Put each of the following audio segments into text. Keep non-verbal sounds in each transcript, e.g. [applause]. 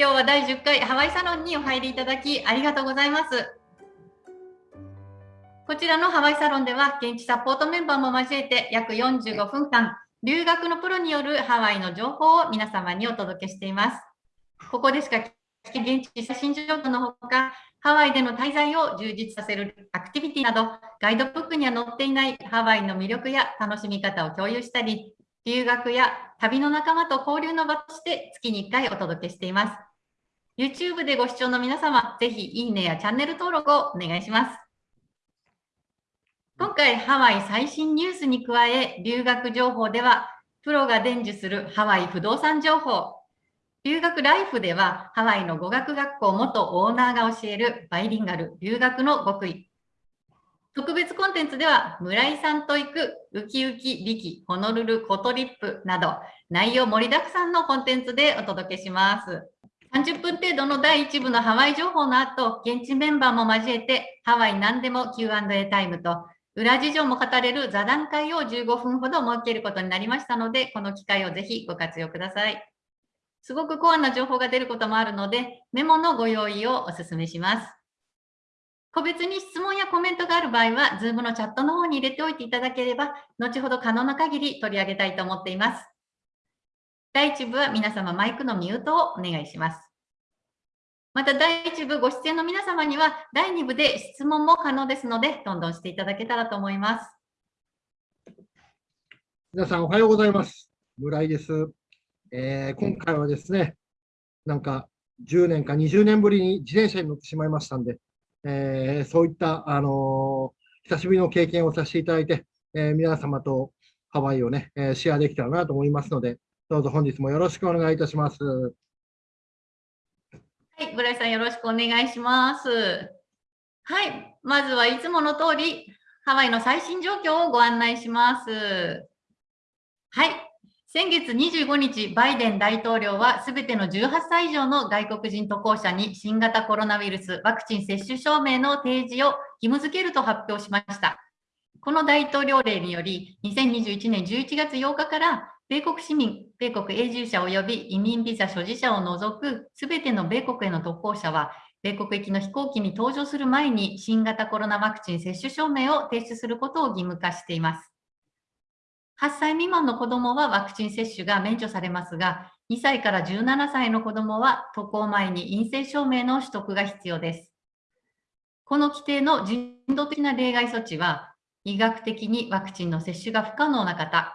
今日は第10回ハワイサロンにお入りいただきありがとうございます。こちらのハワイサロンでは現地サポートメンバーも交えて約45分間留学のプロによるハワイの情報を皆様にお届けしています。ここでしか現地写真状況のほか、ハワイでの滞在を充実させるアクティビティなど、ガイドブックには載っていないハワイの魅力や楽しみ方を共有したり、留学や旅の仲間と交流の場として月に1回お届けしています。YouTube でご視聴の皆様、ぜひいいねやチャンネル登録をお願いします。今回、ハワイ最新ニュースに加え、留学情報では、プロが伝授するハワイ不動産情報、留学ライフでは、ハワイの語学学校元オーナーが教えるバイリンガル留学の極意。特別コンテンツでは、村井さんと行くウキウキビキ、ホノルルコトリップなど、内容盛りだくさんのコンテンツでお届けします。30分程度の第1部のハワイ情報の後、現地メンバーも交えて、ハワイ何でも Q&A タイムと、裏事情も語れる座談会を15分ほど設けることになりましたので、この機会をぜひご活用ください。すごくコアな情報が出ることもあるので、メモのご用意をお勧めします。個別に質問やコメントがある場合は、Zoom のチャットの方に入れておいていただければ、後ほど可能な限り取り上げたいと思っています。第1部は皆様マイクのミュートをお願いします。また第1部ご出演の皆様には第2部で質問も可能ですので、どんどんしていただけたらと思います。皆さんおはようございます。村井です。えー、今回はですね、なんか10年か20年ぶりに自転車に乗ってしまいましたんで、えー、そういった、あのー、久しぶりの経験をさせていただいて、え皆様とハワイをね、えシェアできたらなと思いますので、どうぞ本日もよろしくお願いいたします。はい、村井さんよろしくお願いします。はい、まずはいつもの通り、ハワイの最新状況をご案内します。はい、先月25日、バイデン大統領はすべての18歳以上の外国人渡航者に新型コロナウイルスワクチン接種証明の提示を義務付けると発表しました。この大統領令により、2021年11月8日から米国市民、米国永住者及び移民ビザ所持者を除くすべての米国への渡航者は、米国行きの飛行機に搭乗する前に新型コロナワクチン接種証明を提出することを義務化しています。8歳未満の子どもはワクチン接種が免除されますが、2歳から17歳の子どもは渡航前に陰性証明の取得が必要です。この規定の人道的な例外措置は、医学的にワクチンの接種が不可能な方、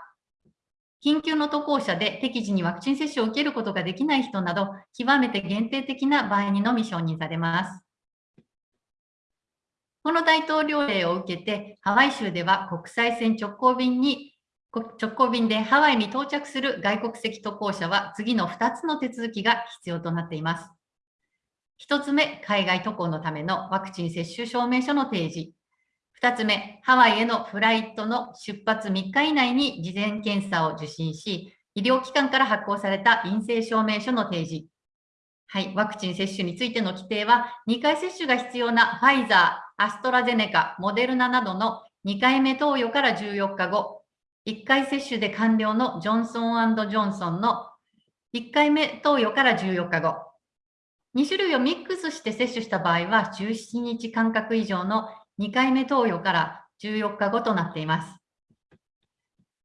緊急の渡航者で適時にワクチン接種を受けることができない人など、極めて限定的な場合にのみ承認されます。この大統領令を受けて、ハワイ州では国際線直行便に直行便でハワイに到着する外国籍渡航者は次の2つの手続きが必要となっています。1つ目、海外渡航のためのワクチン接種証明書の提示。2つ目、ハワイへのフライトの出発3日以内に事前検査を受診し、医療機関から発行された陰性証明書の提示。はい、ワクチン接種についての規定は、2回接種が必要なファイザー、アストラゼネカ、モデルナなどの2回目投与から14日後、1回接種で完了のジョンソンジョンソンの1回目投与から14日後、2種類をミックスして接種した場合は17日間隔以上の2回目投与から14日後となっています。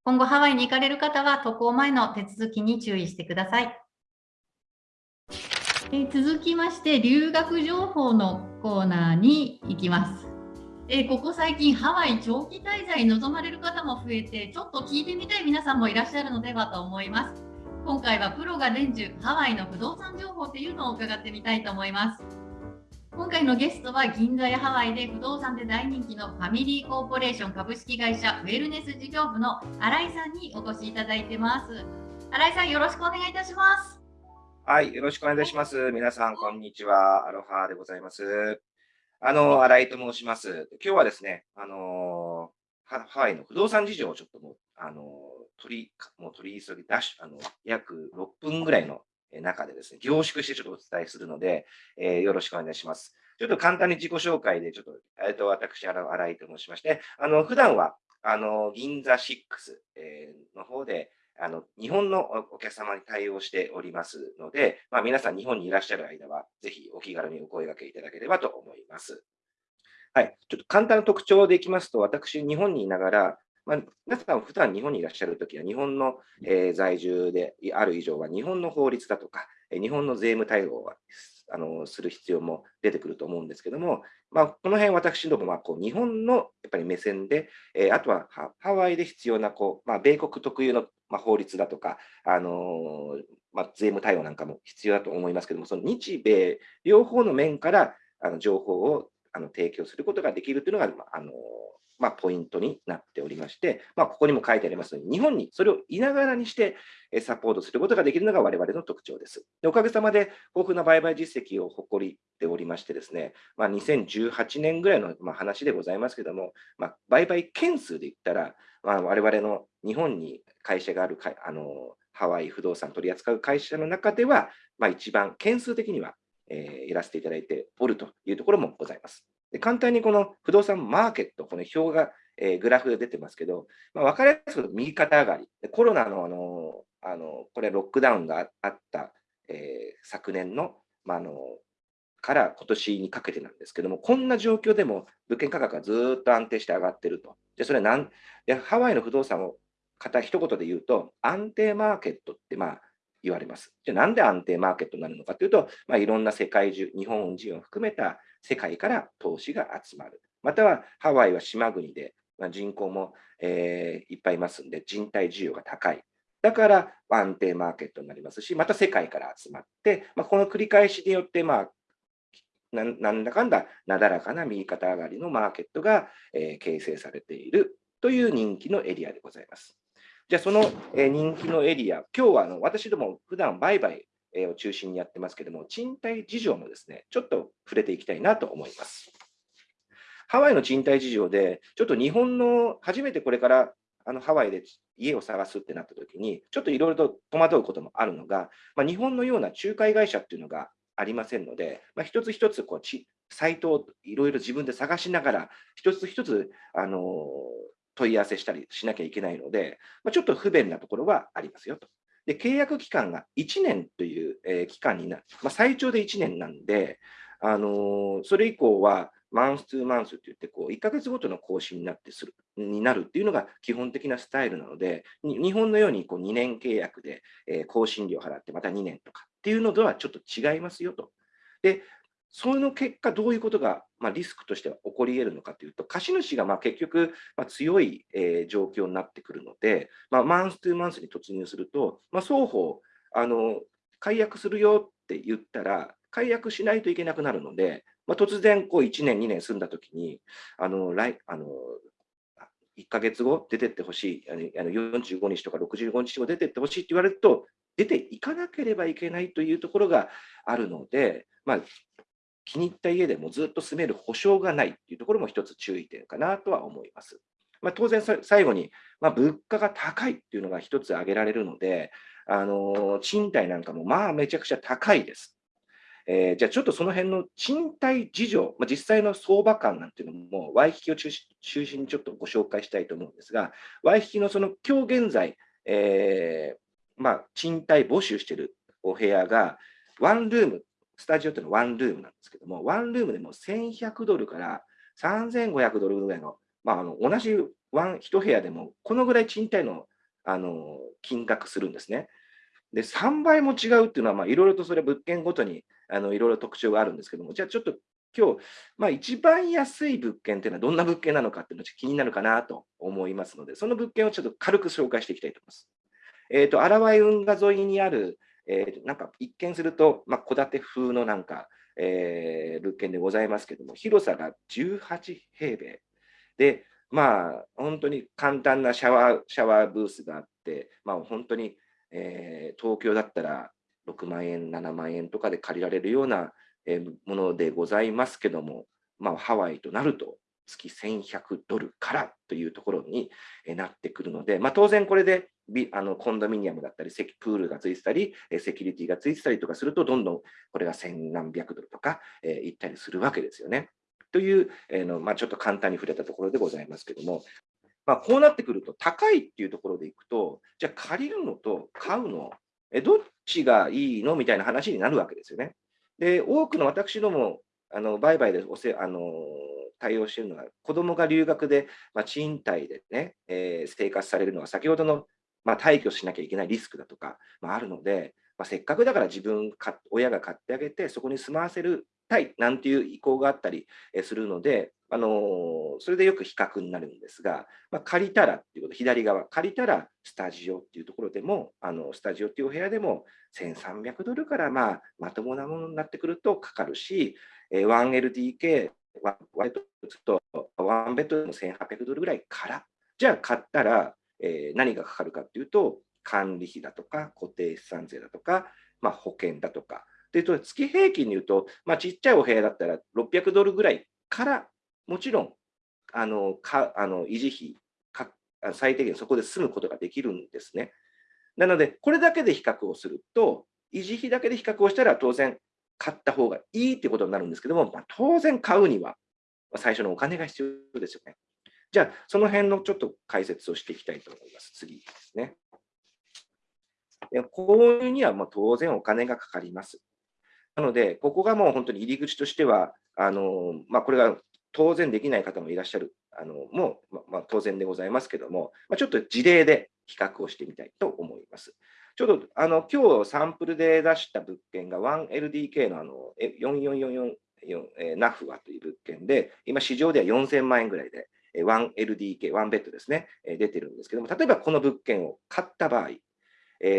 今後ハワイに行かれる方は渡航前の手続きに注意してください。え続きまして留学情報のコーナーに行きます。えここ最近ハワイ長期滞在望まれる方も増えてちょっと聞いてみたい皆さんもいらっしゃるのではと思います。今回はプロが伝授ハワイの不動産情報というのを伺ってみたいと思います。今回のゲストは銀座やハワイで不動産で大人気のファミリーコーポレーション株式会社ウェルネス事業部の新井さんにお越しいただいてます。新井さんよろしくお願いいたします。はい、よろしくお願いいたします。皆さん、こんにちは。アロハでございます。あの、新井と申します。今日はですね、あのハワイの不動産事情をちょっともう、あの取り、もう取り急ぎ、ダッシュ、あの、約6分ぐらいの中でですね、凝縮してちょっとお伝えするので、えー、よろしくお願いします。ちょっと簡単に自己紹介で、ちょっと、えっと、私、新井と申しまして、あの、普段は、あの、銀座6、えー、の方で、あの日本のお客様に対応しておりますので、まあ、皆さん日本にいらっしゃる間は、ぜひお気軽にお声掛けいただければと思います。はい、ちょっと簡単な特徴でいきますと、私、日本にいながら、まあ、皆さん、普段日本にいらっしゃるときは、日本の、えー、在住である以上は、日本の法律だとか、日本の税務対応はあのする必要も出てくると思うんですけども、まあ、この辺私どもはこう日本のやっぱり目線で、えー、あとはハワイで必要なこう、まあ、米国特有の、まあ、法律だとか、あのー、まあ、税務対応なんかも必要だと思いますけども、その日米両方の面からあの情報をあの提供することができるというのが、あのまあ、ポイントになっておりまして、まあ、ここにも書いてありますように、日本にそれをいながらにしてサポートすることができるのが我々の特徴です。でおかげさまで豊富な売買実績を誇っておりましてですね、まあ、2018年ぐらいの話でございますけども、まあ、売買件数で言ったら、まあ、我々の日本に会社があるかあのハワイ不動産取り扱う会社の中では、まあ、一番件数的には、えー、やらせていただいておるというところもございます。で簡単にこの不動産マーケット、この表が、えー、グラフで出てますけど、まあ、分かりやすく右肩上がり。コロナのあの、あのこれロックダウンがあった、えー、昨年の,、ま、あのから今年にかけてなんですけども、こんな状況でも物件価格がずっと安定して上がってると。で、それなんでハワイの不動産を方一言で言うと、安定マーケットってまあ言われます。じゃあなんで安定マーケットになるのかというと、まあ、いろんな世界中、日本人を含めた世界から投資が集まる。またはハワイは島国で、まあ、人口も、えー、いっぱいいますんで、人体需要が高い。だから安定マーケットになりますし、また世界から集まって、まあ、この繰り返しによって、まあ、なんだかんだなだらかな右肩上がりのマーケットが、えー、形成されているという人気のエリアでございます。じゃあ、その、え、人気のエリア、今日はあの私ども普段売買を中心にやってますけども、賃貸事情もですね、ちょっと触れていきたいなと思います。ハワイの賃貸事情で、ちょっと日本の初めてこれからあのハワイで家を探すってなった時に、ちょっといろいろと戸惑うこともあるのが、まあ、日本のような仲介会社っていうのがありませんので、まあ、一つ一つこうちサイトをいろいろ自分で探しながら、一つ一つ、あの問い合わせしたりしなきゃいけないので、まあ、ちょっと不便なところはありますよと。で、契約期間が1年という、えー、期間になる、まあ、最長で1年なんで、あのー、それ以降は、マンス2マンスって言って、こう、1ヶ月ごとの更新になってする、になるっていうのが基本的なスタイルなので、日本のようにこう2年契約で、えー、更新料払ってまた2年とかっていうのとはちょっと違いますよと。で、その結果、どういうことが、まあ、リスクとしては起こり得るのかというと、貸主がまあ結局、まあ、強い、えー、状況になってくるので、まあ、マンス2マンスに突入すると、まあ、双方あの、解約するよって言ったら、解約しないといけなくなるので、まあ、突然こう1年、2年住んだときに、あの来あの1ヶ月後出てってほしい、あの45日とか65日後出てってほしいって言われると、出ていかなければいけないというところがあるので、まあ、気に入った家でもずっと住める保証がないっていうところも一つ注意点かなとは思います。まあ、当然、最後に、まあ、物価が高いっていうのが一つ挙げられるので、あの賃貸なんかもまあめちゃくちゃ高いです。えー、じゃあちょっとその辺の賃貸事情、まあ、実際の相場感なんていうのも、ワイキキを中心にちょっとご紹介したいと思うんですが、ワイキキのその今日現在、えー、まあ、賃貸募集しているお部屋が、ワンルームスタジオっていうのはワンルームなんですけども、ワンルームでも1100ドルから3500ドルぐらいの、まあ、あの同じワン1部屋でも、このぐらい賃貸のあの金額するんですね。で、3倍も違うっていうのは、いろいろとそれ物件ごとにいろいろ特徴があるんですけども、じゃあちょっと今日、まあ、一番安い物件っていうのはどんな物件なのかっていうのが気になるかなと思いますので、その物件をちょっと軽く紹介していきたいと思います。えっ、ー、と、荒井運河沿いにある、えー、なんか一見すると、まあ、戸建て風のなんか、えー、物件でございますけども、広さが18平米。で、まあ、本当に簡単なシャワーシャワーブースがあって、まあ、本当に、えー、東京だったら6万円、7万円とかで借りられるような、え、ものでございますけども、まあ、ハワイとなると月1100ドルからというところになってくるので、まあ、当然これであのコンドミニアムだったり、プールがついてたり、セキュリティがついてたりとかすると、どんどんこれが千何百ドルとか、えー、いったりするわけですよね。という、えーのまあ、ちょっと簡単に触れたところでございますけども、まあ、こうなってくると、高いっていうところでいくと、じゃあ借りるのと買うの、えどっちがいいのみたいな話になるわけですよね。で、多くの私ども、あの売買でおせあの対応しているのは、子どもが留学で、まあ、賃貸でね、えー、生活されるのは、先ほどの、まあ、退去しなきゃいけないリスクだとか、まあ、あるので、まあ、せっかくだから自分か、親が買ってあげて、そこに住まわせるたいなんていう意向があったりするので、あのそれでよく比較になるんですが、まあ、借りたらっていうこと、左側、借りたらスタジオっていうところでも、あのスタジオっていうお部屋でも1300ドルからまあまともなものになってくるとかかるし、1LDK、ワイトとワンベッドでも1800ドルぐらいから、じゃあ買ったら、えー、何がかかるかっていうと、管理費だとか、固定資産税だとか、まあ、保険だとか。で、月平均に言うと、まあ、ちっちゃいお部屋だったら600ドルぐらいからもちろん、あのかあの維持費か、最低限そこで済むことができるんですね。なので、これだけで比較をすると、維持費だけで比較をしたら当然買った方がいいってことになるんですけども、まあ、当然買うには最初のお金が必要ですよね。じゃあ、その辺のちょっと解説をしていきたいと思います。次ですね。購入にはもう当然お金がかかります。なので、ここがもう本当に入り口としては、あのまあ、これが当然できない方もいらっしゃるあのもう、ままあ、当然でございますけども、まあ、ちょっと事例で比較をしてみたいと思います。ちょうどあの今日サンプルで出した物件が 1LDK のあの4444ナフワという物件で、今市場では4000万円ぐらいで、1LDK、1ベッドですね、出てるんですけども、例えばこの物件を買った場合、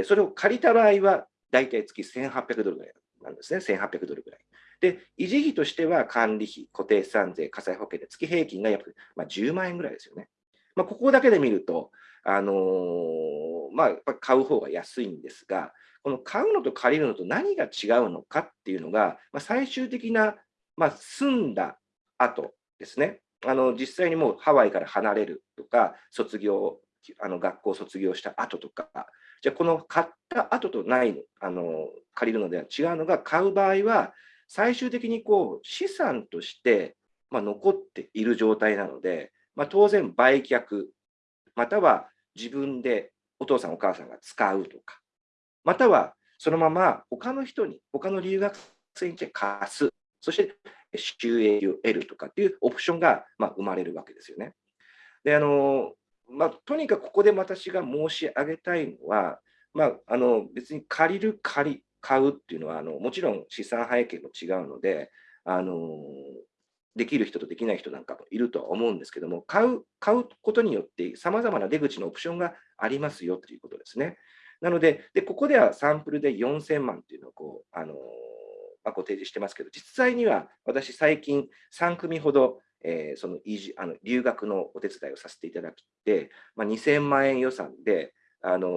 それを借りた場合は、大体月1800ドルぐらいなんですね、1800ドルぐらい。で、維持費としては管理費、固定資産税、火災保険で月平均が約、まあ、10万円ぐらいですよね。まあ、ここだけで見ると、あのー、まあ、買う方が安いんですが、この買うのと借りるのと何が違うのかっていうのが、まあ、最終的な、まあ、住んだ後ですね。あの実際にもうハワイから離れるとか、卒業、あの学校卒業した後とか、じゃあこの買った後とないあの借りるのでは違うのが、買う場合は、最終的にこう資産として、まあ、残っている状態なので、まあ、当然売却、または自分でお父さんお母さんが使うとか、またはそのまま他の人に、他の留学生に貸す、そして収益を得るとかっていうオプションがまあ生まれるわけですよね。で、あの、まあ、とにかくここで私が申し上げたいのは、まあ、あの別に借りる借り、買うっていうのはあのもちろん資産背景も違うのであのできる人とできない人なんかもいるとは思うんですけども買う買うことによってさまざまな出口のオプションがありますよということですね。なのででここではサンプルで4000万っていうのをこうあの、まあ、ご提示してますけど実際には私最近3組ほどえー、その移住あの留学のお手伝いをさせていただきて、まあ、2000万円予算で、あの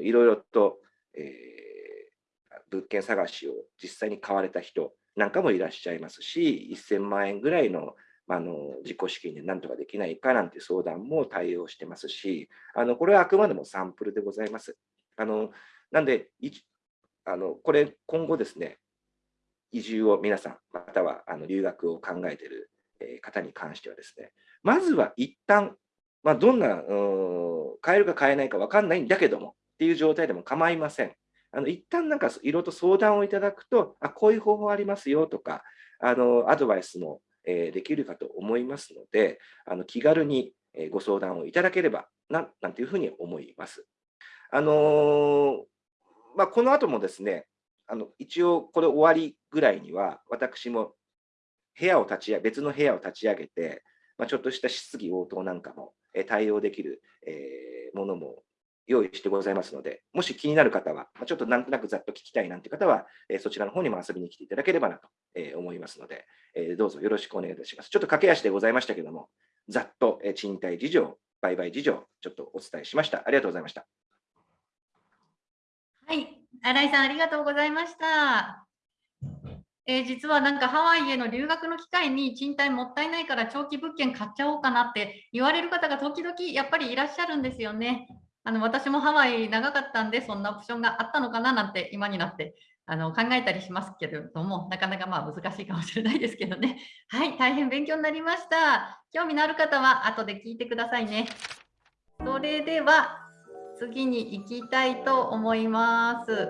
ー、いろいろと、えー物件探しを実際に買われた人なんかもいらっしゃいますし、1000万円ぐらいのあの自己資金でなんとかできないかなんて相談も対応してますし、あのこれはあくまでもサンプルでございます。あのなんであの、これ今後ですね、移住を皆さん、またはあの留学を考えている方に関してはですね、まずは一旦、まあ、どんな、買えるか買えないか分かんないんだけどもっていう状態でも構いません。あの一旦なんかいろいろと相談をいただくと、あこういう方法ありますよとか、あのアドバイスも、えー、できるかと思いますので、あの気軽にご相談をいただければな、なんていうふうに思います。あのー、まあ、この後もですね、あの一応これ終わりぐらいには、私も部屋を立ち上げ、別の部屋を立ち上げて、まあ、ちょっとした質疑応答なんかも対応できる、えー、ものも用意してございますので、もし気になる方は、ちょっとなんとなくざっと聞きたいなんて方は、そちらの方にも遊びに来ていただければなと思いますので、どうぞよろしくお願いいたします。ちょっと駆け足でございましたけども、ざっと賃貸事情、売買事情、ちょっとお伝えしました。ありがとうございました。はい、新井さん、ありがとうございました。えー、実はなんかハワイへの留学の機会に賃貸もったいないから長期物件買っちゃおうかなって言われる方が時々やっぱりいらっしゃるんですよね。あの私もハワイ長かったんで、そんなオプションがあったのかななんて今になってあの考えたりしますけれども、なかなかまあ難しいかもしれないですけどね。[laughs] はい、大変勉強になりました。興味のある方は後で聞いてくださいね。それでは次に行きたいと思います。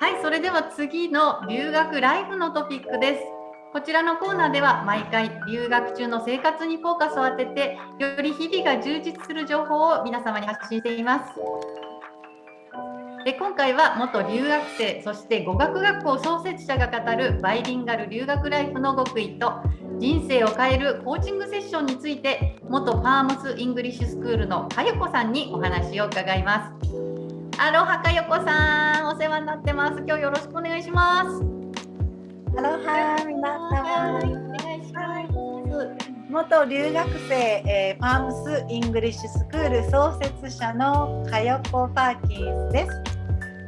はい、それでは次の留学ライフのトピックです。こちらのコーナーでは毎回留学中の生活にフォーカスを当ててより日々が充実する情報を皆様に発信しています。で今回は元留学生そして語学学校創設者が語るバイリンガル留学ライフの極意と人生を変えるコーチングセッションについて元パームスイングリッシュスクールのかよこさんにお話を伺います。アロハかよこさんお世話になってます。今日よろしくお願いします。アロハ皆はい様お願いします元留学生、えー、パームスイングリッシュスクール創設者のかよこパーキンスです。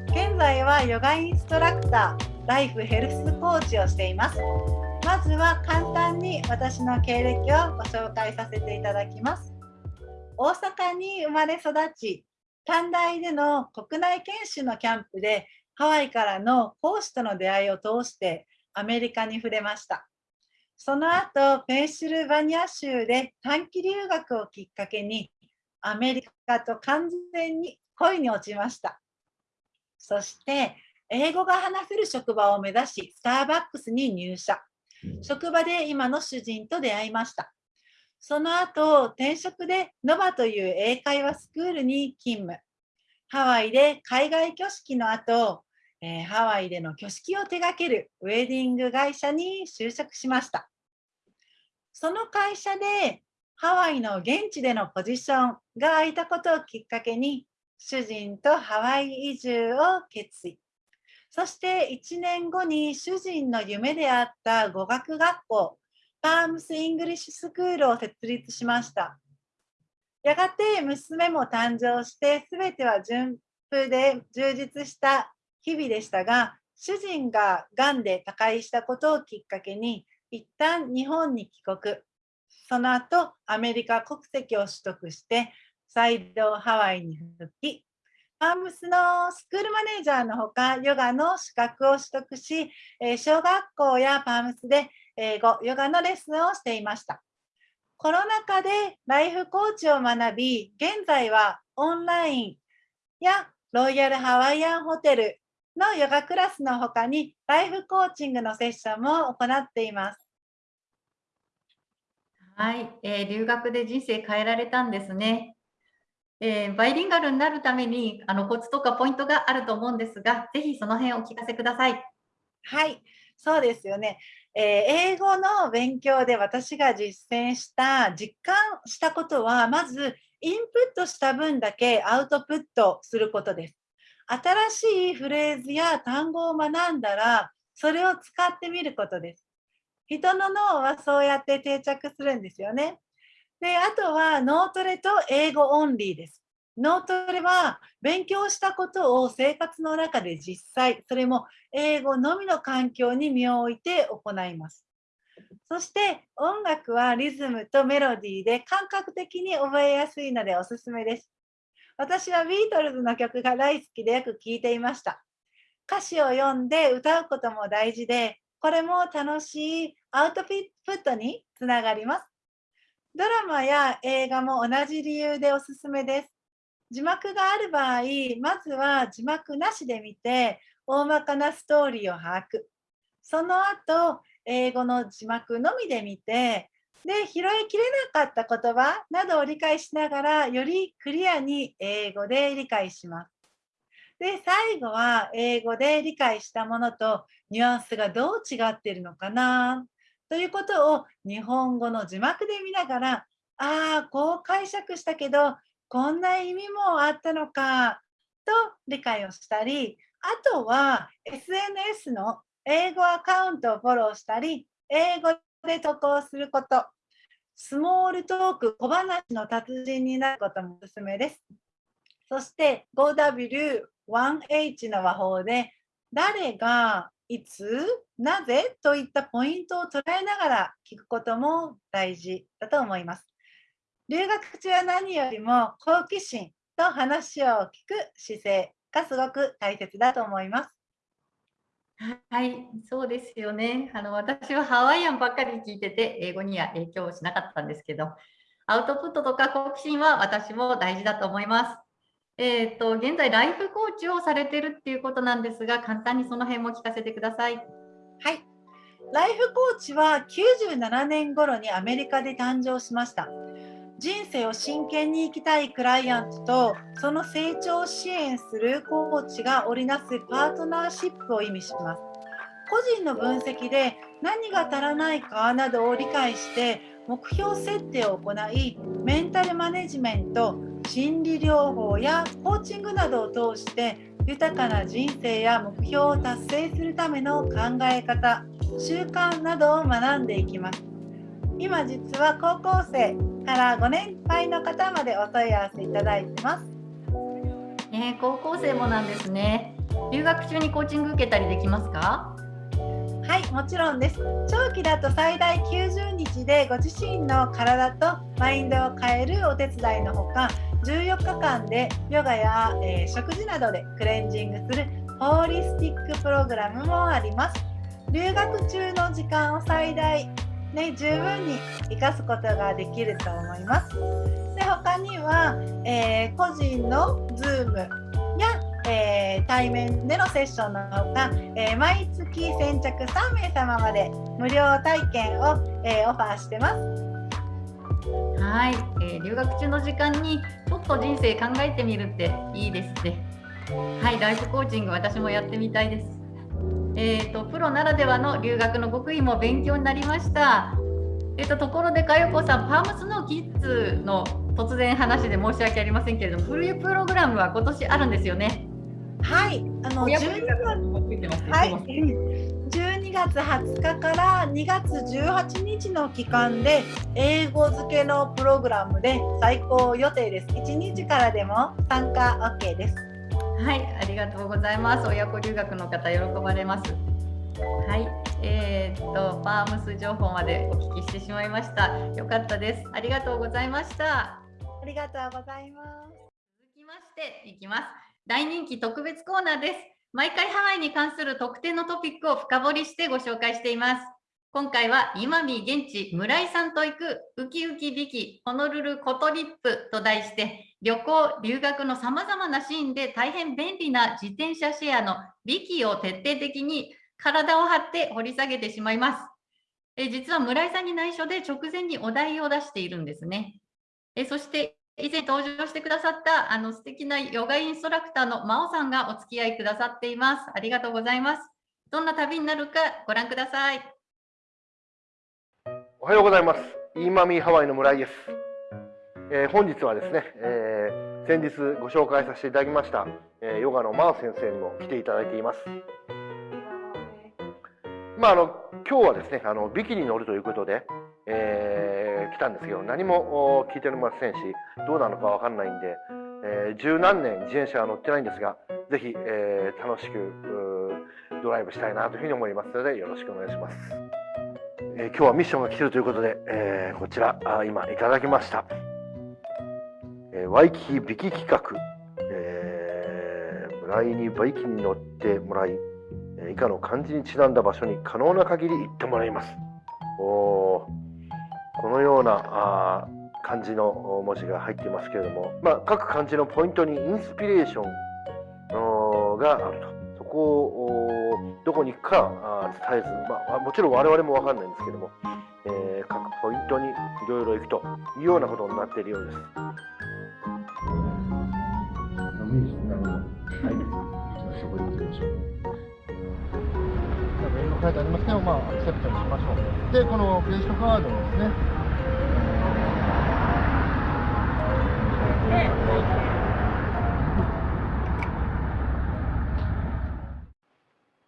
現在はヨガインストラクターライフヘルスコーチをしています。まずは簡単に私の経歴をご紹介させていただきます。大阪に生まれ育ち短大での国内研修のキャンプでハワイからの講師との出会いを通してアメリカに触れました。その後、ペンシルバニア州で短期留学をきっかけに、アメリカと完全に恋に落ちました。そして、英語が話せる職場を目指し、スターバックスに入社。職場で今の主人と出会いました。その後、転職でノバという英会話スクールに勤務。ハワイで海外挙式の後、えーハワイでの挙式を手掛けるウェディング会社に就職しました。その会社でハワイの現地でのポジションが空いたことをきっかけに主人とハワイ移住を決意。そして1年後に主人の夢であった語学学校パームス・イングリッシュスクールを設立しました。やがて娘も誕生して全ては順風で充実した日々でしたが主人ががんで他界したことをきっかけに一旦日本に帰国。その後アメリカ国籍を取得して再度ハワイに復帰。パームスのスクールマネージャーのほかヨガの資格を取得し、え小学校やパームスで英語ヨガのレッスンをしていました。コロナ禍でライフコーチを学び現在はオンラインやロイヤルハワイアンホテルのヨガクラスの他にライフコーチングのセッションも行っています。はい、えー留学で人生変えられたんですね。えーバイリンガルになるためにあのコツとかポイントがあると思うんですが、ぜひその辺お聞かせください。はい、そうですよね。えー英語の勉強で私が実践した、実感したことは、まずインプットした分だけアウトプットすることです。新しいフレーズや単語を学んだら、それを使ってみることです。人の脳はそうやって定着するんですよね。で、あとは脳トレと英語オンリーです。脳トレは勉強したことを生活の中で実際、それも英語のみの環境に身を置いて行います。そして音楽はリズムとメロディーで感覚的に覚えやすいのでおすすめです。私はビートルズの曲が大好きでよく聴いていました。歌詞を読んで歌うことも大事で、これも楽しいアウトプットにつながります。ドラマや映画も同じ理由でおすすめです。字幕がある場合、まずは字幕なしで見て、大まかなストーリーを把握。その後、英語の字幕のみで見て、で、拾いきれなかった言葉などを理解しながら、よりクリアに英語で理解します。で、最後は英語で理解したものとニュアンスがどう違っているのかなということを日本語の字幕で見ながら、ああ、こう解釈したけど、こんな意味もあったのかと理解をしたり、あとは SNS の英語アカウントをフォローしたり、英語で投稿すること、スモールトーク、小話の達人になることもおすすめです。そして 5W1H の和法で、誰がいつ、なぜといったポイントを捉えながら聞くことも大事だと思います。留学中は何よりも好奇心と話を聞く姿勢がすごく大切だと思います。はい、そうですよね。あの私はハワイアンばっかり聞いてて、英語には影響しなかったんですけど、アウトプットとか好奇心は私も大事だと思います。えっ、と、現在、ライフコーチをされてるっていうことなんですが、簡単にその辺も聞かせてください。はい。ライフコーチは97年頃にアメリカで誕生しました。人生を真剣に生きたいクライアントとその成長を支援するコーチが織りなすパートナーシップを意味します。個人の分析で何が足らないかなどを理解して目標設定を行いメンタルマネジメント心理療法やコーチングなどを通して豊かな人生や目標を達成するための考え方習慣などを学んでいきます今実は高校生からご年配の方までお問い合わせいただいてます。ね、高校生もなんですね。留学中にコーチング受けたりできますか？はいもちろんです。長期だと最大90日でご自身の体とマインドを変えるお手伝いのほか14日間でヨガや、えー食事などでクレンジングするホーリスティックプログラムもあります。留学中の時間を最大ね、十分に生かすことができると思います。で他には、えー個人の Zoom や、えー対面でのセッションのほか、えー毎月先着3名様まで無料体験を、えーオファーしてます。はい、えー留学中の時間にちょっと人生考えてみるっていいですね。はい、ライフコーチング私もやってみたいです。えっ、とプロならではの留学の極意も勉強になりました。えっ、とところでかよこさん、パームスのキッズの突然話で申し訳ありませんけれども、フルプログラムは今年あるんですよね。はい、あの親12子留学もついてますねはい、12月20日から2月18日の期間で英語付けのプログラムで最高予定です。1日からでも参加 OK です。はい、ありがとうございます。親子留学の方、喜ばれます。はい、えーっと、パームス情報までお聞きしてしまいました。よかったです。ありがとうございました。ありがとうございます。続きましていきます。大人気特別コーナーです。毎回ハワイに関する特定のトピックを深掘りしてご紹介しています。今回は今見現地村井さんと行くウキウキビキホノルルコトリップと題して旅行留学のさまざまなシーンで大変便利な自転車シェアのビキを徹底的に体を張って掘り下げてしまいます。え実は村井さんに内緒で直前にお題を出しているんですね。えそして以前登場してくださったあの素敵なヨガインストラクターの真央さんがお付き合いくださっています。ありがとうございます。どんな旅になるかご覧ください。おはようございます。イーマミーハワイの村井です。えー本日はですね、えー先日ご紹介させていただきました、えーヨガのマー先生にも来ていただいています。まああの今日はですね、あのビキに乗るということで、えー来たんですけど、何も聞いておりませんし、どうなのかわかんないんで、えー十何年自転車は乗ってないんですが、ぜひ、えー楽しくドライブしたいなというふうに思いますので、よろしくお願いします。えー今日はミッションが来てるということで、えーこちらあ今いただきました、ワイキキビキ企画、えー村井にバイキンに乗ってもらい、えー以下の漢字にちなんだ場所に可能な限り行ってもらいます。おこのようなあ漢字の文字が入っていますけれども、まあ、各漢字のポイントにインスピレーションがあると。そこをどこに行くかあ伝えず、まあ、もちろん我々も分かんないんですけども、えー各ポイントにいろいろ行くというようなことになっているようです。書いてありますけど、まあ、アクセプトにしましょう。で、このクレジットカードをですね、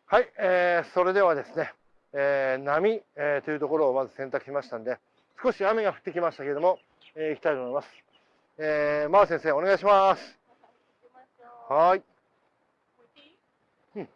はい、えーそれではですね、えー波、えーというところをまず選択しましたんで、少し雨が降ってきましたけれども、えー行きたいと思います。えー、マー先生、お願いします。はーい？うん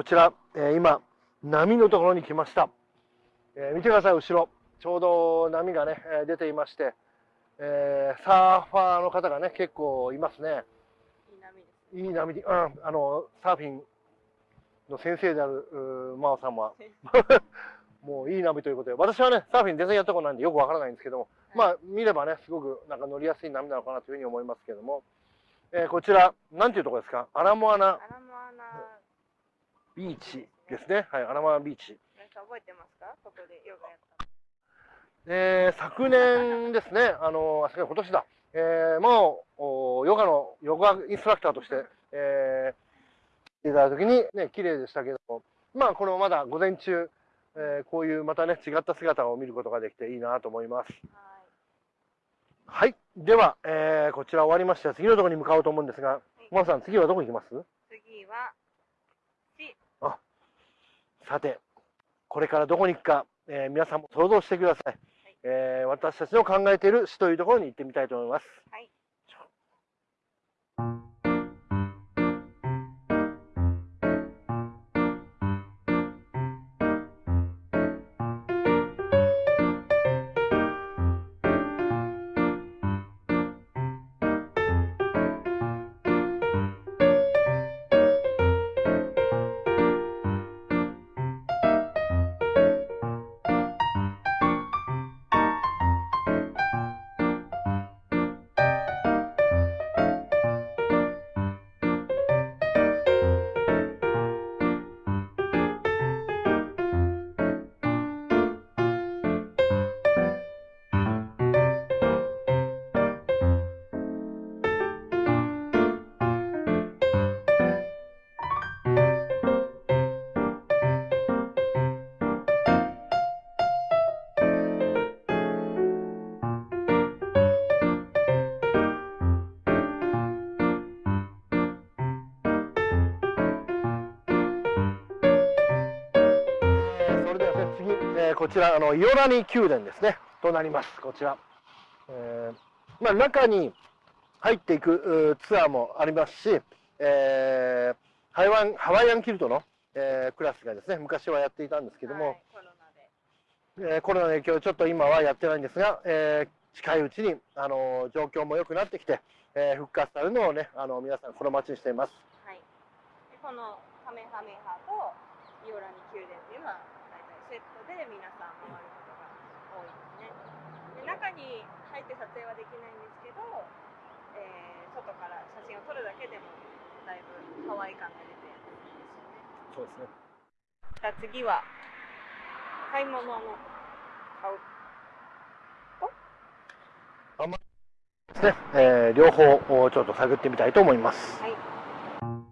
こちら、えー今、波のところに来ました。えー見てください、後ろ。ちょうど波がね、えー出ていまして、えーサーファーの方がね、結構いますね。いい波で、うん、あの、サーフィンの先生である、真央さんは、[laughs] もういい波ということで、私はね、サーフィン全然やったことないんでよくわからないんですけども、まあ、見ればね、すごくなんか乗りやすい波なのかなというふうに思いますけども、えーこちら、なんていうところですか？アラモアナ。アラモアナビーチですね。はい、アラモアナビーチ。覚えてますか？ここでヨガやったえー昨年ですね、[laughs] あの、あ、今年だ。えーもう、おヨガの、ヨガインストラクターとして、えー、いただいた時にね、綺麗でしたけども、まあ、このまだ午前中、えーこういうまたね、違った姿を見ることができていいなと思います。はいはい。では、えーこちら終わりまして、次のところに向かおうと思うんですが、マさん、次はどこ行きます？次はさて、これからどこに行くか、えー皆さんも想像してください。えー私たちの考えている市というところに行ってみたいと思います。はいえーこちら、あの、イオラニ宮殿ですね、となります。こちら。えーまあ、中に入っていくツアーもありますし、えーハワイアンハワイアンキルトの、えークラスがですね、昔はやっていたんですけども、はいコロナでえーコロナの影響でちょっと今はやってないんですが、えー近いうちに、あの状況も良くなってきて、えー復活されるのをね、あの皆さん心待ちにしています。はいでこのカメハメハとイオラニ宮殿っていうのはで皆さん回ることが多いですね。で中に入って撮影はできないんですけど、えー外から写真を撮るだけでもだいぶハワイ感が出ていいですよね。そうですね。じゃあ次は買い物の買う。ですね、えー両方をちょっと探ってみたいと思います。はい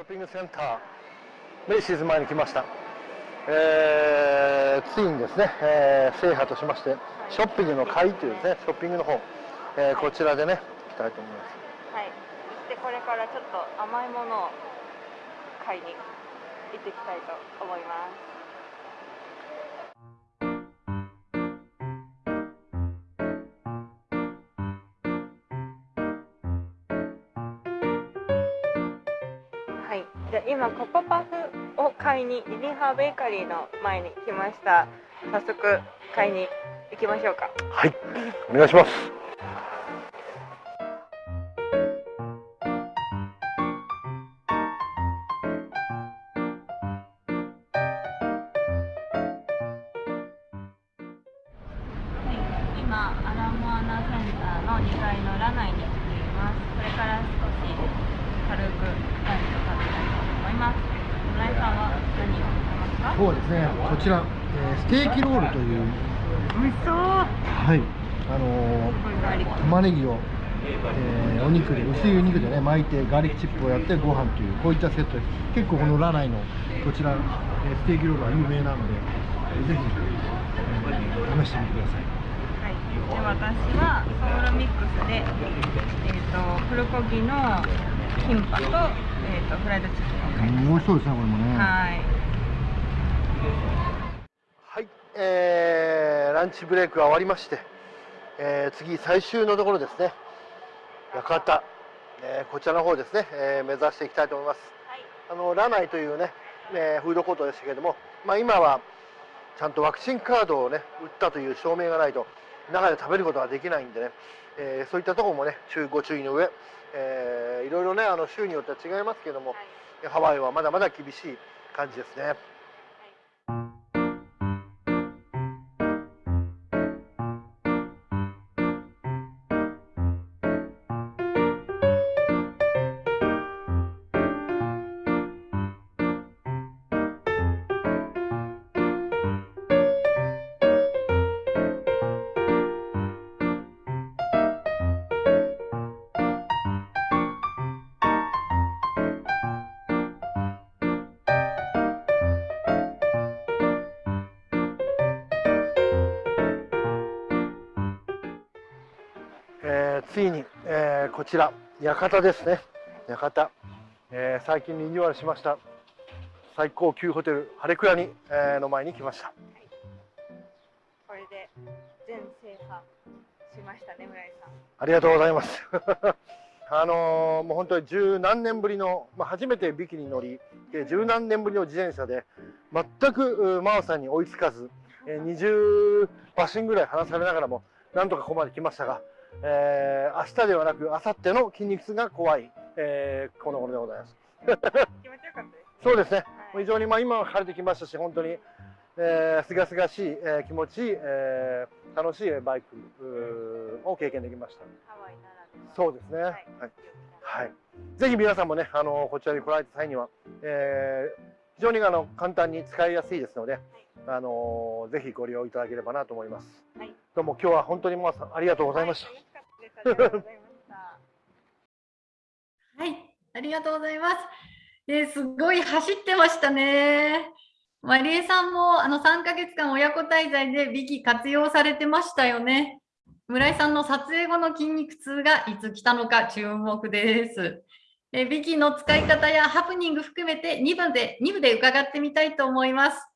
ョッピングセンター、メイシーズ前に来ました。えー、ついにですね、えー制覇としまして、ショッピングの会というですね、ショッピングの方、えーこちらでね、行きたいと思います。はい。でこれからちょっと甘いものを買いに行ってきたいと思います。じゃ今ココパフを買いにリリハーベーカリーの前に来ました。早速買いに行きましょうか。はい、お願いします。肉で、薄いお肉でね、巻いて、ガーリックチップをやって、ご飯という、こういったセットです。結構このラナイの、こちら、えーステーキロールは有名なので、えーぜひ、えー試してみてください。はい。で、私はソウルミックスで、えっ、と、プルコギのキンパと、えっ、と、フライドチキンを買いまうん美味しそうですね、これもね。す。はい。はい、えーランチブレイクが終わりまして、えー次最終のところですね館、えーこちらの方ですね、えー目指していきたいと思います、あのラナイというね、えーフードコートでしたけれども、まあ、今はちゃんとワクチンカードをね打ったという証明がないと中で食べることができないんでね、えーそういったところもね注ご注意の上、えーいろいろねあの州によっては違いますけども、ハワイはまだまだ厳しい感じですね。えーこちら館ですね。館、えー最近リニューアルしました。最高級ホテルハレクラニ、えーの前に来ました。これで全制覇しましたね、村井さん。ありがとうございます。[laughs] あのーもう本当に十何年ぶりの、まあ、初めてビキに乗りで十何年ぶりの自転車で全くう真央さんに追いつかず、えー20馬身ぐらい離されながらもなんとかここまで来ましたが、えー明日ではなく明後日の筋肉痛が怖い、えーこの頃でございます気持ちよかったです、ね。そうですねはい非常にまあ今は晴れてきましたし本当にえー、すがすがしい、えー気持ちいい、えー楽しいバイクを経験できました。ハワイならでは。そうですね。はい。はい。ぜひ皆さんもね、あのこちらに来られた際には、えー非常にあの簡単に使いやすいですので、あのぜひご利用いただければなと思います。はいどうも今日は本当に皆さんありがとうございました。はい。ありがとうございました。はい、ありがとうございます。えーすごい走ってましたね。マリエさんもあの3ヶ月間親子滞在でビキ活用されてましたよね。村井さんの撮影後の筋肉痛がいつ来たのか注目です。えビキの使い方やハプニング含めて2部で ,2 部で伺ってみたいと思います。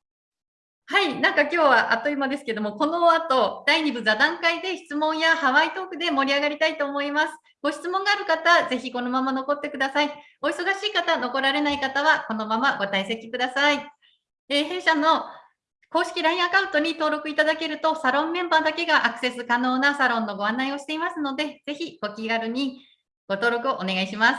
はい、なんか今日はあっという間ですけども、この後、第2部座談会で質問やハワイトークで盛り上がりたいと思います。ご質問がある方、ぜひこのまま残ってください。お忙しい方、残られない方は、このままご退席ください。えー弊社の公式 LINE アカウントに登録いただけると、サロンメンバーだけがアクセス可能なサロンのご案内をしていますので、ぜひご気軽にご登録をお願いします。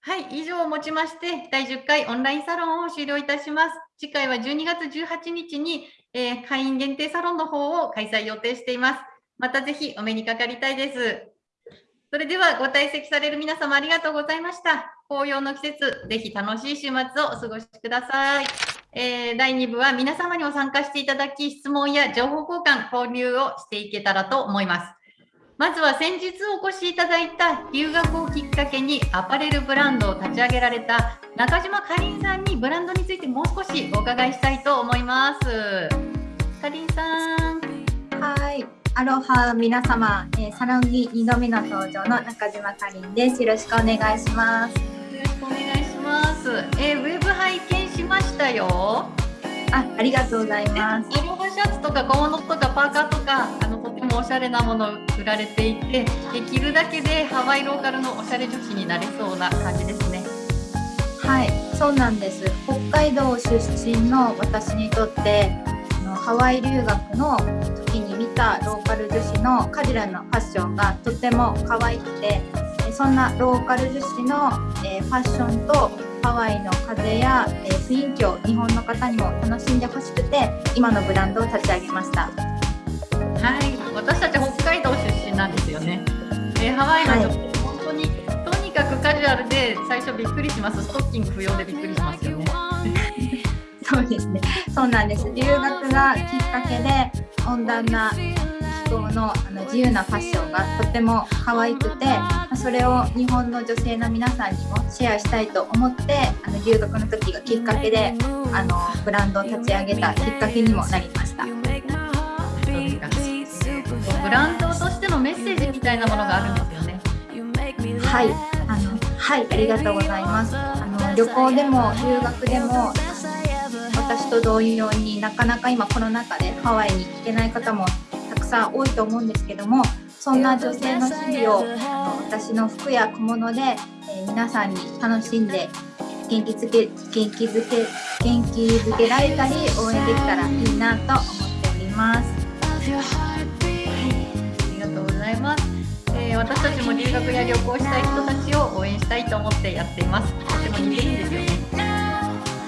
はい、以上をもちまして、第10回オンラインサロンを終了いたします。次回は12月18日に、えー会員限定サロンの方を開催予定しています。またぜひお目にかかりたいです。それではご退席される皆様ありがとうございました。紅葉の季節、ぜひ楽しい週末をお過ごしください。えー第2部は皆様にも参加していただき、質問や情報交換、交流をしていけたらと思います。まずは先日お越しいただいた留学をきっかけにアパレルブランドを立ち上げられた中島かりんさんにブランドについてもう少しお伺いしたいと思います。かりんさん。はい、アロハ皆様、えーサロンに2度目の登場の中島かりんです。よろしくお願いします。よろしくお願いします。えー、ウェブ拝見しましたよ。あ、ありがとうございます。アロハシャツとか小物とかパーカーとかもおしゃれなもの売られていてで着るだけでハワイローカルのおしゃれ女子になれそうな感じですね。はい、そうなんです。北海道出身の私にとって、あのハワイ留学の時に見たローカル女子のカジュアルなファッションがとても可愛くて、えそんなローカル女子の、えーファッションとハワイの風や、えー雰囲気を日本の方にも楽しんでほしくて、今のブランドを立ち上げました。よね。えーハワイの女性、本当にとにかくカジュアルで最初びっくりします。ストッキング不要でびっくりしますよね。[laughs] そうですね。そうなんです。留学がきっかけで温暖な気候のあの自由なファッションがとても可愛くて、まあそれを日本の女性の皆さんにもシェアしたいと思って、あの留学の時がきっかけであのブランドを立ち上げたきっかけにもなりました。ブランドとしてのメッセージみたいなものがあるんですよね。はい、あのはいありがとうございます。あの旅行でも留学でも私と同様になかなか今コロナ禍でハワイに行けない方もたくさん多いと思うんですけども、そんな女性の日々をあの私の服や小物で、えー皆さんに楽しんで元気づけ元気づけ元気づけられたり応援できたらいいなと思っております。えー私たちも留学や旅行したい人たちを応援したいと思ってやっています。とても似てるんですよね。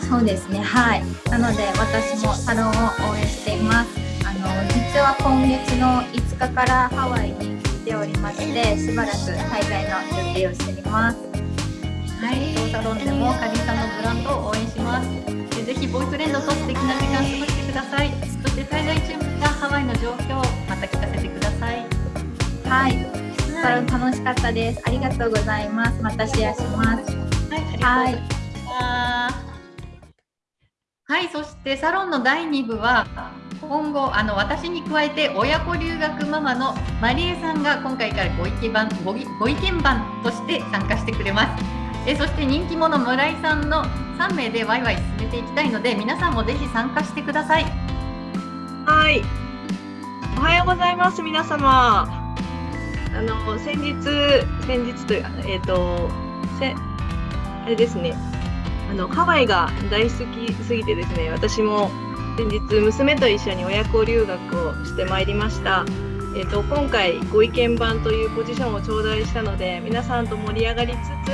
そうですね、はい。なので私もサロンを応援しています。あの実は今月の5日からハワイに来ておりまして、しばらく滞在の予定をしております。はい、当サロンでもかりんさんのブランドを応援します。でぜひボーイフレンドと素敵な時間を過ごしてください。そして滞在中にハワイの状況をまた聞かせてください。はい、サロン楽しかったです。ありがとうございます。またシェアします。はい、はいそしてサロンの第2部は今後あの私に加えて親子留学ママのマリエさんが今回からご意見番ご意ご意見番として参加してくれます。えそして人気者村井さんの3名でワイワイ進めていきたいので皆さんもぜひ参加してください。はい。おはようございます、皆様。あの、先日、先日というか、えっ、と、せ、あれですね。あの、ハワイが大好きすぎてですね、私も先日、娘と一緒に親子留学をしてまいりました。えっ、と、今回、ご意見番というポジションを頂戴したので、皆さんと盛り上がりつつ、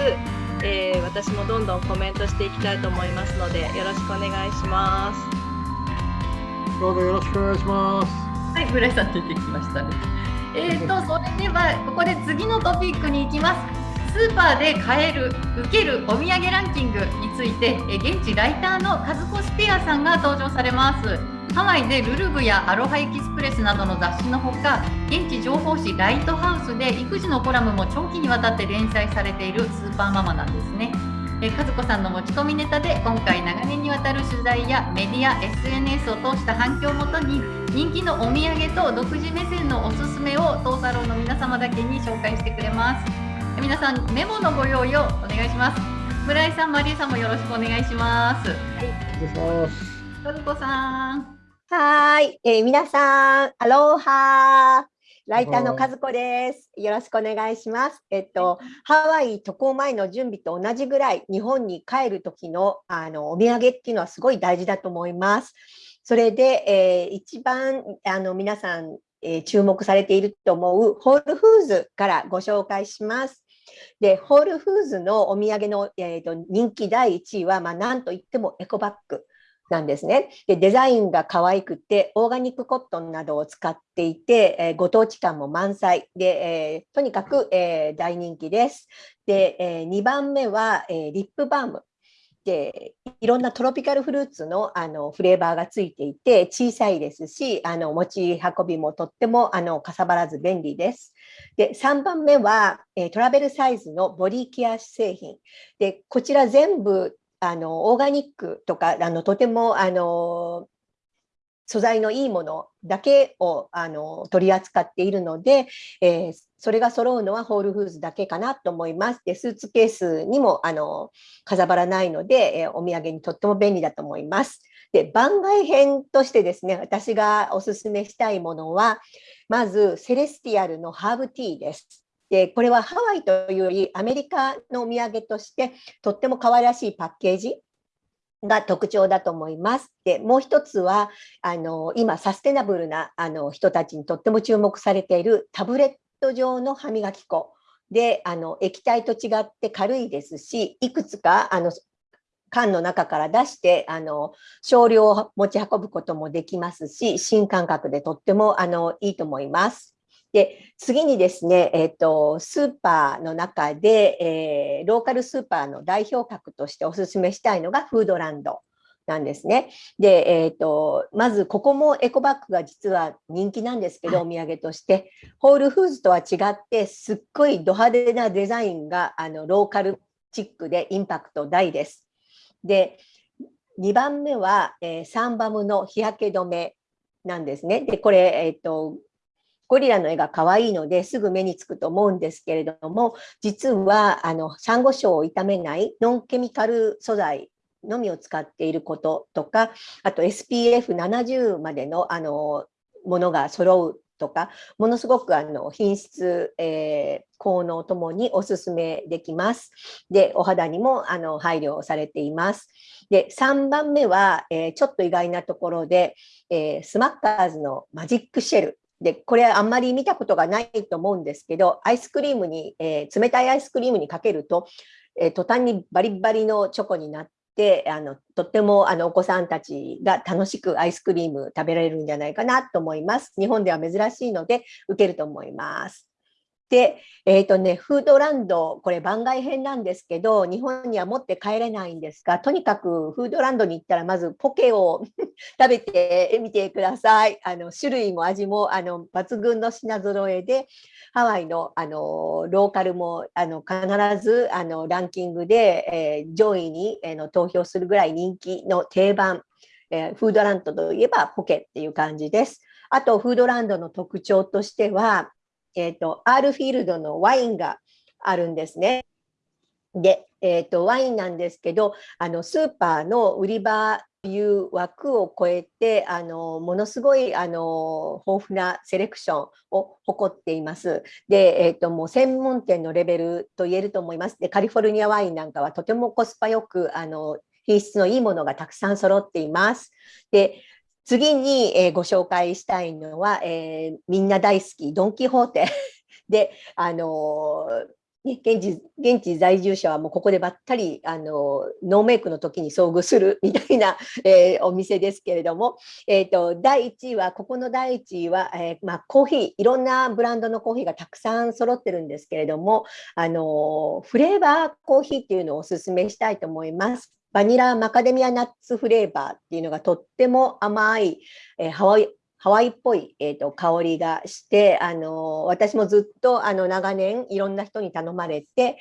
えー私もどんどんコメントしていきたいと思いますので、よろしくお願いします。どうぞよろしくお願いします。はい、村井さん出てきましたね。えーと、それではここで次のトピックに行きます。スーパーで買える、受けるお土産ランキングについて、え現地ライターのカズコスペアさんが登場されます。ハワイでルルブやアロハエキスプレスなどの雑誌のほか、現地情報誌ライトハウスで育児のコラムも長期にわたって連載されているスーパーママなんですね。えー和子さんの持ち込みネタで今回長年にわたる取材やメディア SNS を通した反響をもとに人気のお土産と独自目線のおすすめを当サロンの皆様だけに紹介してくれますえ皆さんメモのご用意をお願いします村井さんマリーさんもよろしくお願いしますお願い。和子さんはーい、えー皆さん、アローハー。ライターの和子です。よろしくお願いします。えっと、ハワイ渡航前の準備と同じぐらい、日本に帰る時のあのお土産っていうのはすごい大事だと思います。それで、えー一番あの皆さん、えー注目されていると思うホールフーズからご紹介します。で、ホールフーズのお土産の、えーと人気第1位は、まあ、なんといってもエコバッグ。なんですねでデザインが可愛くてオーガニックコットンなどを使っていて、えーご当地感も満載で、えーとにかく、えー大人気です。で、え2番目は、えリップバームでいろんなトロピカルフルーツのあのフレーバーがついていて小さいですしあの持ち運びもとってもあのかさばらず便利です。で3番目は、えトラベルサイズのボディケア製品でこちら全部あのオーガニックとかあのとてもあの素材のいいものだけをあの取り扱っているので、えー、それが揃うのはホールフーズだけかなと思います。で、スーツケースにもあのかさばらないので、えー、お土産にとっても便利だと思います。で、番外編としてですね、私がおすすめしたいものは、まず、セレスティアルのハーブティーです。で、これはハワイというよりアメリカのお土産としてとっても可愛らしいパッケージが特徴だと思います。で、もう一つは、あの、今、サステナブルなあの人たちにとっても注目されているタブレット状の歯磨き粉。で、あの、液体と違って軽いですし、いくつか、あの、缶の中から出して、あの、少量を持ち運ぶこともできますし、新感覚でとっても、あの、いいと思います。で、次にですね、えっ、ー、と、スーパーの中で、えー、ローカルスーパーの代表格としてお勧めしたいのがフードランドなんですね。で、えっ、ー、と、まずここもエコバッグが実は人気なんですけど、お土産として、ホールフーズとは違って、すっごいド派手なデザインが、あの、ローカルチックでインパクト大です。で、2番目は、えー、サンバムの日焼け止めなんですね。で、これ、えっ、ー、と、ゴリラの絵が可愛いのですぐ目につくと思うんですけれども、実はあのサンゴ礁を傷めないノンケミカル素材のみを使っていることとか、あと SPF70 までのあのものが揃うとか、ものすごくあの品質、えー、効能ともにお勧めできます。で、お肌にもあの配慮されています。で、3番目は、えー、ちょっと意外なところで、えー、スマッカーズのマジックシェルで、これあんまり見たことがないと思うんですけど、アイスクリームに、えー、冷たいアイスクリームにかけると、えー、途端にバリバリのチョコになって、あのとってもあのお子さんたちが楽しくアイスクリーム食べられるんじゃないかなと思います。日本では珍しいので受けると思います。で、えっ、ー、とね、フードランド、これ番外編なんですけど、日本には持って帰れないんですが、とにかくフードランドに行ったら、まずポケを [laughs] 食べてみてください。あの種類も味もあの抜群の品揃えで、ハワイのあのローカルもあの必ずあのランキングで、えー、上位に、えー、の投票するぐらい人気の定番、え、フードランドといえばポケっていう感じです。あと、フードランドの特徴としては、えっ、ー、と、アールフィールドのワインがあるんですね。で、えっ、ー、と、ワインなんですけど、あの、スーパーの売り場という枠を超えて、あの、ものすごい、あの、豊富なセレクションを誇っています。で、えっ、ー、と、もう専門店のレベルと言えると思います。で、カリフォルニアワインなんかはとてもコスパよく、あの、品質のいいものがたくさん揃っています。で、次に、えー、ご紹介したいのは、えー、みんな大好きドン・キホーテ [laughs] で、あのー、現地現地在住者はもうここでばったりあのノーメイクの時に遭遇するみたいな、[laughs] えー、お店ですけれども、えーと、第1位はここの第1位は、えー、まあ、コーヒーいろんなブランドのコーヒーがたくさん揃ってるんですけれどもあのフレーバーコーヒーっていうのをおすすめしたいと思います。バニラマカデミアナッツフレーバーっていうのがとっても甘い、えー、ハワイハワイっぽい、えーと、香りがして、あの私もずっとあの長年いろんな人に頼まれて、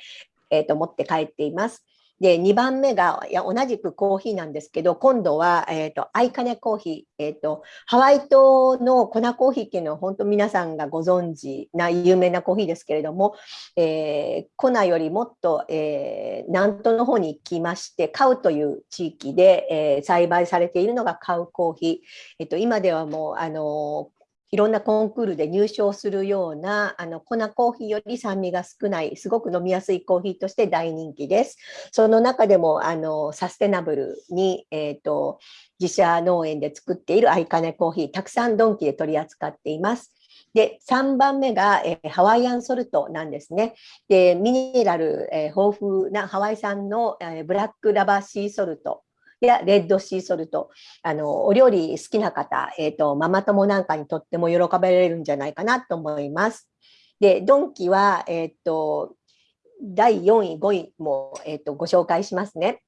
えーと持って帰っています。で、2番目が、いや、同じくコーヒーなんですけど、今度は、えっ、ー、と、アイカネコーヒー。えっ、ー、と、ハワイ島の粉コーヒーっていうのは、本当皆さんがご存知な有名なコーヒーですけれども、えー、粉よりもっと、えー、南東の方に行きまして、カウという地域で、えー、栽培されているのがカウコーヒー。えっ、と、今ではもう、あのいろんなコンクールで入賞するようなあの粉コーヒーより酸味が少ないすごく飲みやすいコーヒーとして大人気です。その中でもあのサステナブルに、えーと、自社農園で作っているアイカネコーヒーたくさんドンキで取り扱っています。で、3番目が、えー、ハワイアンソルトなんですね。で、ミネラル、えー、豊富なハワイ産の、えー、ブラックラバーシーソルトやレッドシーソルト、あの、お料理好きな方、え、ー、と、ママ友なんかにとっても喜ばれるんじゃないかなと思います。で、ドンキは、えっ、ー、と、第4位、5位も、え、ー、と、ご紹介しますね。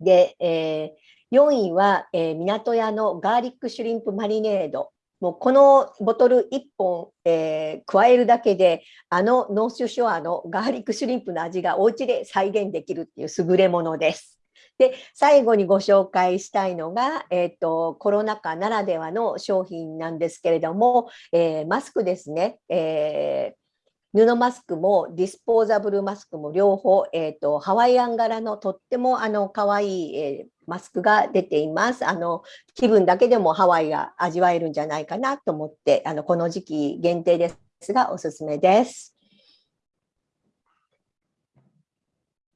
で、えー、4位は、えー、港屋のガーリックシュリンプマリネード。もうこのボトル1本、えー、加えるだけであのノースショアのガーリックシュリンプの味がお家で再現できるっていう優れものです。で最後にご紹介したいのが、えーと、コロナ禍ならではの商品なんですけれども、えー、マスクですね、えー布マスクもディスポーザブルマスクも両方、えーと、ハワイアン柄のとってもあの可愛い、えー、マスクが出ています。あの気分だけでもハワイが味わえるんじゃないかなと思ってあのこの時期限定ですがおすすめです。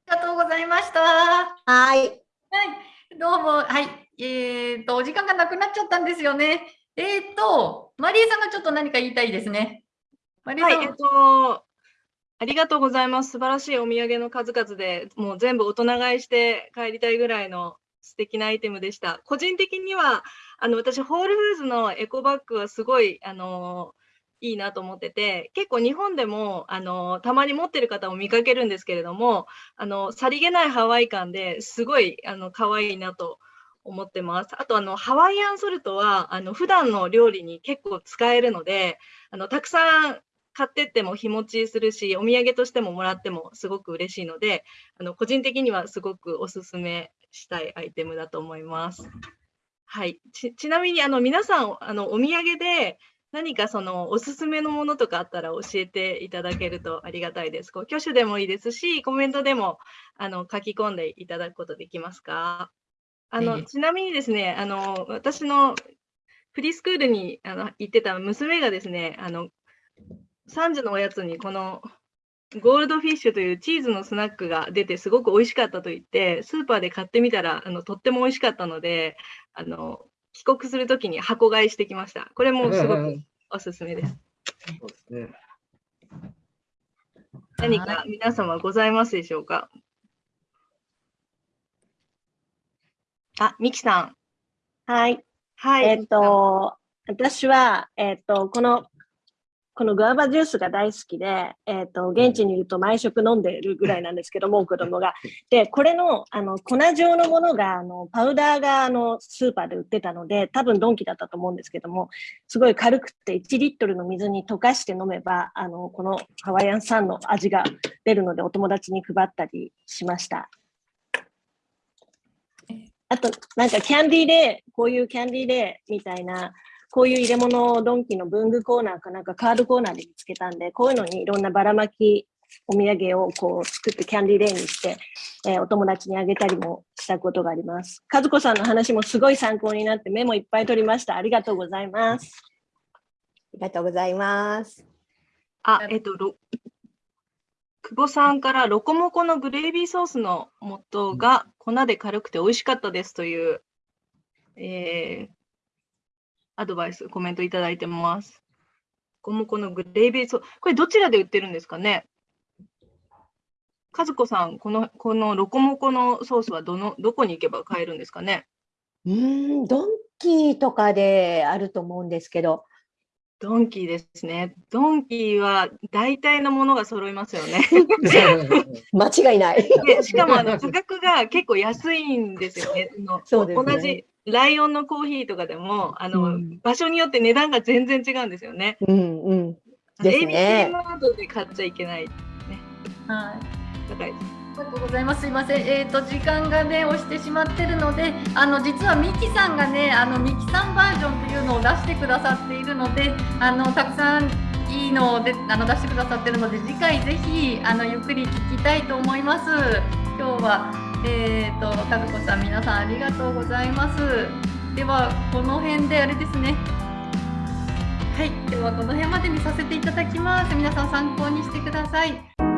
ありがとうございました。はい。はい、どうも、はい。えっ、ー、と、お時間がなくなっちゃったんですよね。えっ、ー、と、マリエさんがちょっと何か言いたいですね。マリエさん。はい、えっ、ー、と、ありがとうございます。素晴らしいお土産の数々で、もう全部大人買いして帰りたいぐらいの素敵なアイテムでした。個人的には、あの私、ホールフーズのエコバッグはすごい、あのいいなと思ってて、結構日本でも、あの、たまに持ってる方も見かけるんですけれども、あの、さりげないハワイ感ですごい、あの、可愛いなと思ってます。あと、あの、ハワイアンソルトは、あの、普段の料理に結構使えるので、あの、たくさん買ってっても日持ちするし、お土産としてももらってもすごく嬉しいので、あの、個人的にはすごくおすすめしたいアイテムだと思います。はい。ちなみに、あの、皆さん、あの、お土産で、何かそのおすすめのものとかあったら教えていただけるとありがたいです。こう挙手でもいいですし、コメントでもあの書き込んでいただくことできますか？あの、ちなみにですね、あの私のフリースクールにあの行ってた娘がですね、あの3時のおやつにこのゴールドフィッシュというチーズのスナックが出てすごく美味しかったと言って、スーパーで買ってみたらあのとっても美味しかったので、あの帰国するときに箱買いしてきました。これもすごくおすすめです。そうですね。何か皆様ございますでしょうか？あ、ミキさん。はい。はい。えっ、と、私は、えっ、と、このこのグアバジュースが大好きで、えっ、ー、と、現地にいると毎食飲んでるぐらいなんですけども、子供が。で、これの、あの、粉状のものが、あの、パウダーが、あの、スーパーで売ってたので、多分ドンキだったと思うんですけども、すごい軽くて1リットルの水に溶かして飲めば、あの、このハワイアン産の味が出るので、お友達に配ったりしました。あと、なんかキャンディーで、こういうキャンディーでみたいな、こういう入れ物をドンキの文具コーナーかなんかカードコーナーで見つけたんで、こういうのにいろんなばらまきお土産をこう作ってキャンディーレイにして、えー、お友達にあげたりもしたことがあります。和子さんの話もすごい参考になってメモいっぱい取りました。ありがとうございます。ありがとうございます。あ、えっと、久保さんからロコモコのグレービーソースの素が粉で軽くて美味しかったですという、えー、アドバイス、コメントいただいてます。こもこのグレービーソース、これどちらで売ってるんですかね？和子さん、この、このロコモコのソースはどの、どこに行けば買えるんですかね？うん、ドンキーとかであると思うんですけど。ドンキーですね。ドンキーは大体のものが揃いますよね。[laughs] [laughs] 間違いない。でしかもあの価格が結構安いんですよね。そうですね同じライオンのコーヒーとかでも、あの、うん、場所によって値段が全然違うんですよね。うんうん。ですね。ABC マートで買っちゃいけない、ね。はい。高いです。ありがとうございます。すいません。えっ、ー、と時間がね押してしまってるので、あの実はミキさんがね、あのミキさんバージョンというのを出してくださっているので、あのたくさんいいのであの出してくださってるので、次回ぜひあのゆっくり聞きたいと思います。今日はえーと、和子さん皆さんありがとうございます。ではこの辺であれですね。はい。ではこの辺までにさせていただきます。皆さん参考にしてください。